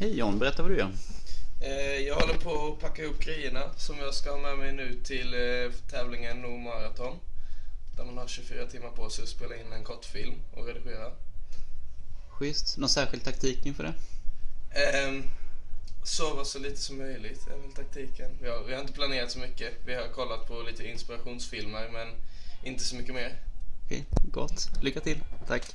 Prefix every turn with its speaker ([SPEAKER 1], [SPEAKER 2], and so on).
[SPEAKER 1] Hej John, berätta vad du gör.
[SPEAKER 2] Eh, jag håller på att packa ihop grejerna som jag ska ha med mig nu till eh, tävlingen No Marathon. Där man har 24 timmar på sig att spela in en kortfilm och redigera.
[SPEAKER 1] Schysst. Någon särskild taktik inför det?
[SPEAKER 2] Um, sova så lite som möjligt är väl taktiken. Vi har, vi har inte planerat så mycket. Vi har kollat på lite inspirationsfilmer men inte så mycket mer.
[SPEAKER 1] Okej, gott. Lycka till. Tack.